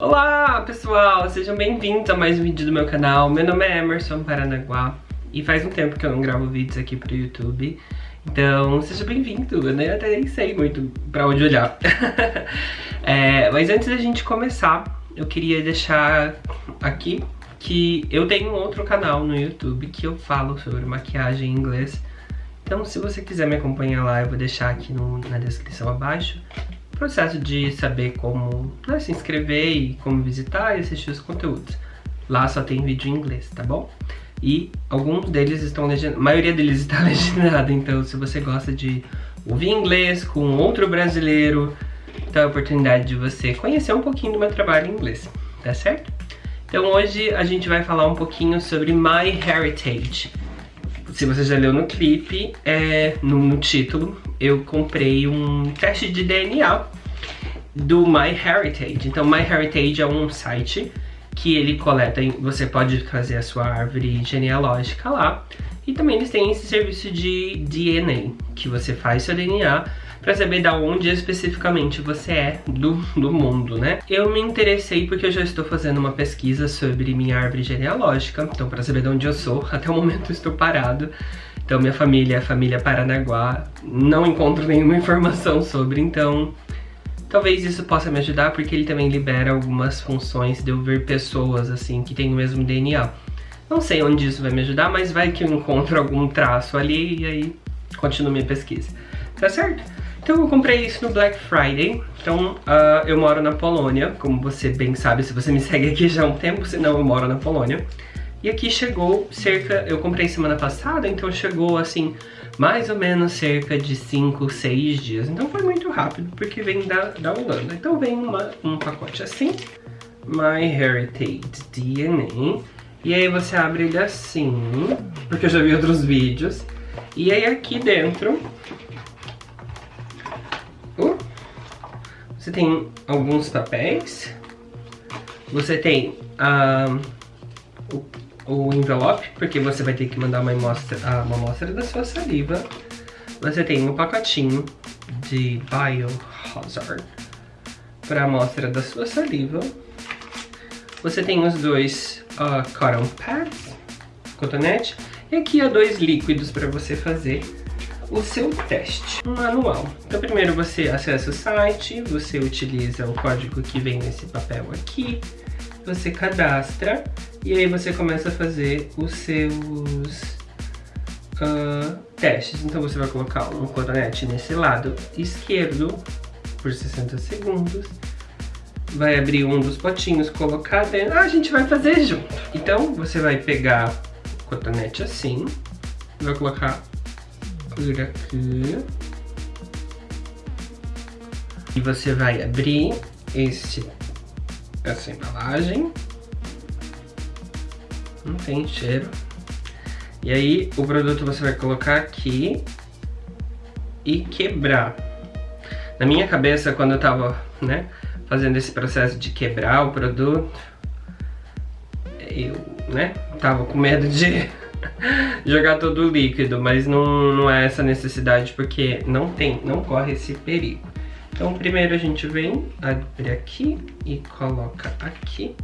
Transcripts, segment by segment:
Olá pessoal, sejam bem-vindos a mais um vídeo do meu canal. Meu nome é Emerson Paranaguá e faz um tempo que eu não gravo vídeos aqui pro YouTube. Então, seja bem-vindo, eu nem, até nem sei muito pra onde olhar. é, mas antes da gente começar, eu queria deixar aqui que eu tenho um outro canal no YouTube que eu falo sobre maquiagem em inglês. Então, se você quiser me acompanhar lá, eu vou deixar aqui no, na descrição abaixo processo de saber como né, se inscrever e como visitar e assistir os conteúdos. Lá só tem vídeo em inglês, tá bom? E alguns deles estão legendados, a maioria deles está legendado, então se você gosta de ouvir inglês com outro brasileiro, então é a oportunidade de você conhecer um pouquinho do meu trabalho em inglês, tá certo? Então hoje a gente vai falar um pouquinho sobre My Heritage. Se você já leu no clipe, é, no, no título, eu comprei um teste de DNA do MyHeritage. Então MyHeritage é um site que ele coleta, você pode fazer a sua árvore genealógica lá. E também eles têm esse serviço de DNA, que você faz seu DNA para saber da onde especificamente você é do, do mundo, né? Eu me interessei porque eu já estou fazendo uma pesquisa sobre minha árvore genealógica, então para saber de onde eu sou, até o momento eu estou parado. Então minha família é a família Paranaguá, não encontro nenhuma informação sobre, então talvez isso possa me ajudar porque ele também libera algumas funções de eu ver pessoas assim que têm o mesmo DNA. Não sei onde isso vai me ajudar, mas vai que eu encontro algum traço ali e aí continuo minha pesquisa. Tá certo? Então eu comprei isso no Black Friday, então uh, eu moro na Polônia, como você bem sabe se você me segue aqui já há um tempo, senão eu moro na Polônia. E aqui chegou cerca, eu comprei semana passada, então chegou assim, mais ou menos cerca de 5, 6 dias. Então foi muito rápido, porque vem da, da Holanda. Então vem uma, um pacote assim, My Heritage DNA. E aí você abre ele assim, porque eu já vi outros vídeos. E aí aqui dentro, uh, você tem alguns papéis. Você tem uh, o o envelope, porque você vai ter que mandar uma amostra, uma amostra da sua saliva. Você tem um pacotinho de Biohazard para amostra da sua saliva. Você tem os dois uh, cotton pads, cotonete, e aqui há dois líquidos para você fazer o seu teste. Um manual. Então primeiro você acessa o site, você utiliza o código que vem nesse papel aqui, você cadastra e aí você começa a fazer os seus uh, testes. Então você vai colocar um cotonete nesse lado esquerdo por 60 segundos. Vai abrir um dos potinhos, colocar dentro. Ah, a gente vai fazer junto. Então você vai pegar o cotonete assim. Vai colocar por aqui. E você vai abrir esse, essa embalagem não tem cheiro. E aí o produto você vai colocar aqui e quebrar. Na minha cabeça, quando eu tava, né, fazendo esse processo de quebrar o produto, eu, né, tava com medo de jogar todo o líquido, mas não, não é essa necessidade porque não tem, não corre esse perigo. Então primeiro a gente vem, abre aqui e coloca aqui.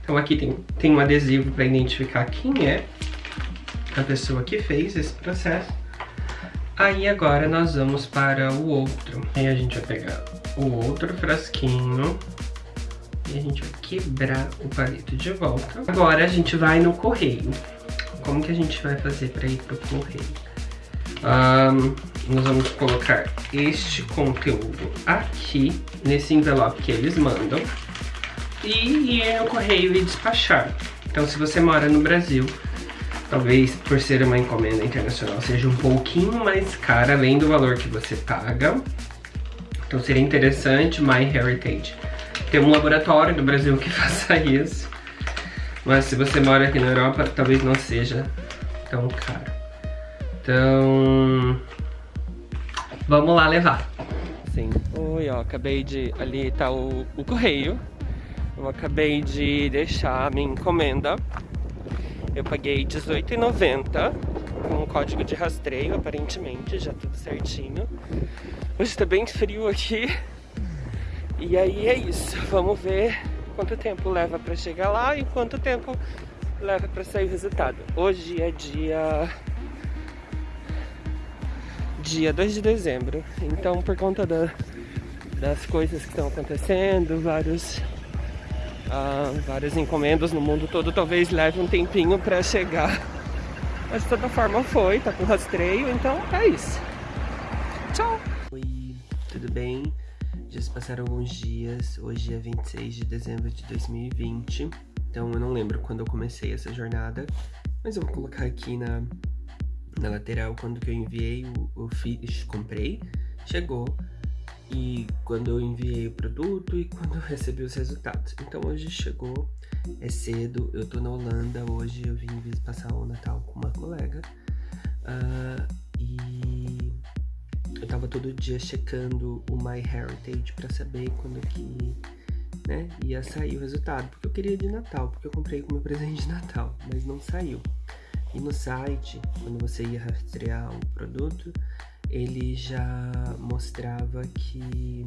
Então aqui tem, tem um adesivo para identificar quem é a pessoa que fez esse processo. Aí agora nós vamos para o outro. Aí a gente vai pegar o outro frasquinho e a gente vai quebrar o palito de volta. Agora a gente vai no correio. Como que a gente vai fazer para ir pro correio? Um, nós vamos colocar este conteúdo aqui, nesse envelope que eles mandam e ir no correio e despachar. Então se você mora no Brasil, talvez por ser uma encomenda internacional seja um pouquinho mais cara, além do valor que você paga. Então seria interessante MyHeritage ter um laboratório no Brasil que faça isso. Mas se você mora aqui na Europa, talvez não seja tão caro. Então, vamos lá levar. Sim. Oi, ó, acabei de... Ali tá o, o correio. Eu acabei de deixar a minha encomenda. Eu paguei R$18,90 com o código de rastreio, aparentemente, já tudo certinho. Hoje tá bem frio aqui. E aí é isso, vamos ver quanto tempo leva para chegar lá e quanto tempo leva para sair o resultado. Hoje é dia dia 2 de dezembro, então por conta da, das coisas que estão acontecendo, vários uh, várias encomendas no mundo todo, talvez leve um tempinho para chegar. Mas de toda forma foi, tá com rastreio, então é isso. Tchau! Oi, tudo bem? Já se passaram alguns dias, hoje é 26 de dezembro de 2020, então eu não lembro quando eu comecei essa jornada, mas eu vou colocar aqui na, na lateral quando que eu enviei o, fiz, comprei, chegou, e quando eu enviei o produto e quando eu recebi os resultados. Então hoje chegou, é cedo, eu tô na Holanda, hoje eu vim passar o Natal com uma colega uh, e eu tava todo dia checando o My Heritage para saber quando que né, ia sair o resultado, porque eu queria de Natal, porque eu comprei como presente de Natal, mas não saiu. E no site, quando você ia rastrear o produto, ele já mostrava que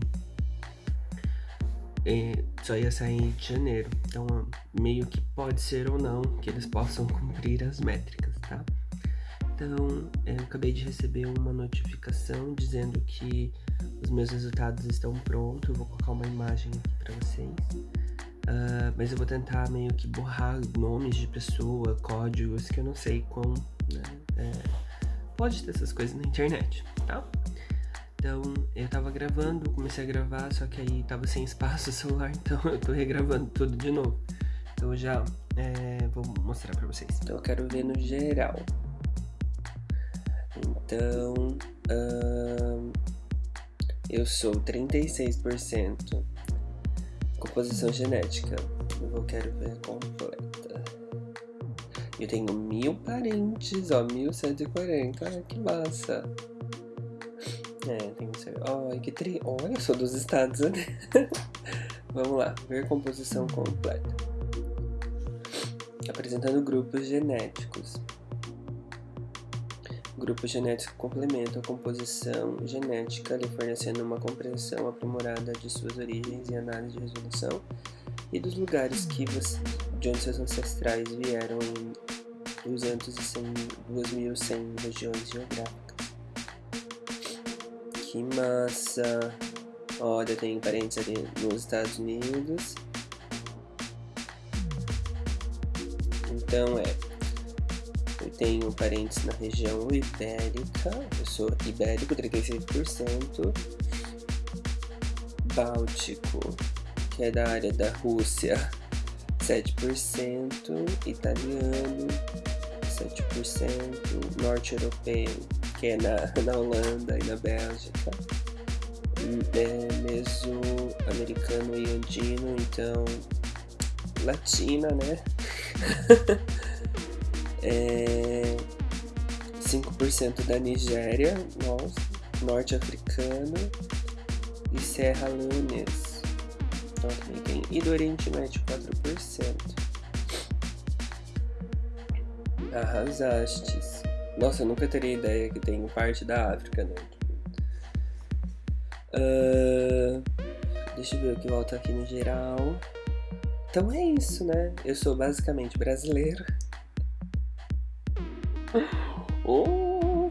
é, só ia sair em janeiro. Então, meio que pode ser ou não que eles possam cumprir as métricas, tá? Então, eu acabei de receber uma notificação dizendo que os meus resultados estão prontos. Eu vou colocar uma imagem aqui para vocês. Uh, mas eu vou tentar meio que borrar nomes de pessoa, códigos que eu não sei como, né? É, pode ter essas coisas na internet, tá? Então, eu tava gravando, comecei a gravar, só que aí tava sem espaço o celular, então eu tô regravando tudo de novo. Então já é, vou mostrar pra vocês. Então eu quero ver no geral. Então, eu sou 36% composição genética. Eu quero ver completa. Eu tenho mil parentes, ó, 1140. Ai, que massa. É, tem que ser. Ai, que tri. Olha, eu sou dos Estados Unidos. Vamos lá, ver composição completa. Apresentando grupos genéticos. Grupo genético complementa a composição genética, lhe fornecendo uma compreensão aprimorada de suas origens e análise de resolução e dos lugares que você, de onde seus ancestrais vieram em 2.100 regiões geográficas. Que massa! Olha, tem parentes ali nos Estados Unidos. Então é, eu tenho parentes na região ibérica, eu sou ibérico, 36%, Báltico, que é da área da Rússia, 7%, italiano, 7%, norte europeu, que é na, na Holanda e na Bélgica, é meso-americano e andino, então latina, né? é, 5% da Nigéria, nossa, norte-africano e Serra Leonesa. Então também tem. E do Oriente Médio 4%. Arrasastes. Nossa, eu nunca teria ideia que tem parte da África, né? Uh, deixa eu ver o que volta aqui no geral. Então é isso, né? Eu sou basicamente brasileiro. Oh.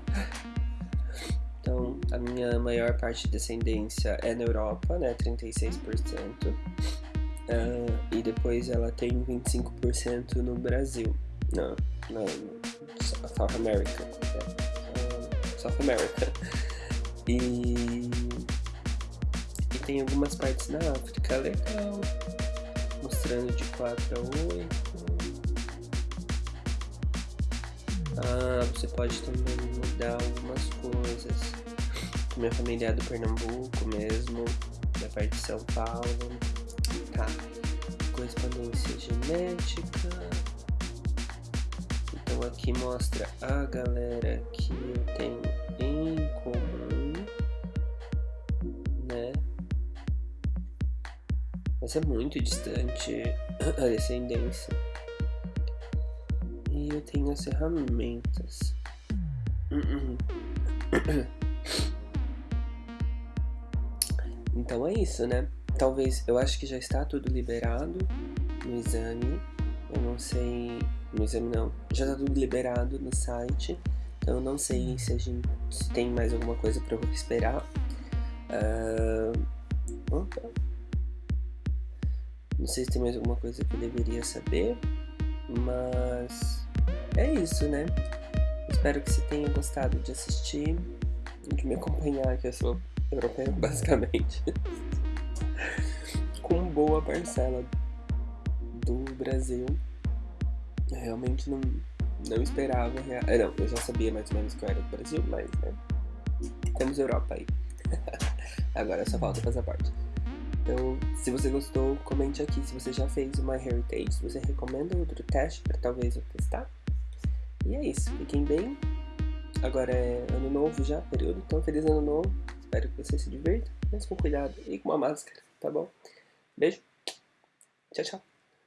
Então, a minha maior parte de descendência é na Europa, né? 36%. Uh, ah, e depois ela tem 25% no Brasil. Não, não, South America. É, South America. E, e tem algumas partes na África, legal. Mostrando de 4 a 8. Ah, você pode também mudar algumas coisas. Minha família é do Pernambuco mesmo, da parte de São Paulo. Tá. Correspondência genética. Então aqui mostra a galera que eu tenho em comum, né? Mas é muito distante a descendência. Tenho as ferramentas. Então é isso, né? talvez, eu acho que já está tudo liberado no exame. Eu não sei, no exame não, já está tudo liberado no site. Então eu não sei se a gente se tem mais alguma coisa para eu esperar. Uh, não sei se tem mais alguma coisa que eu deveria saber, mas é isso, né? Espero que você tenha gostado de assistir, de me acompanhar, que eu sou europeu, basicamente. Com boa parcela do Brasil. Eu realmente não, não esperava. É, não, eu já sabia mais ou menos que eu era do Brasil, mas né? Temos Europa aí. Agora só falta o passaporte. Então, se você gostou, comente aqui se você já fez uma Heritage, se você recomenda outro teste para talvez eu testar. E é isso, fiquem bem. Agora é ano novo já, período, então feliz ano novo. Espero que você se divirta, mas com cuidado e com uma máscara, tá bom? Beijo, tchau, tchau.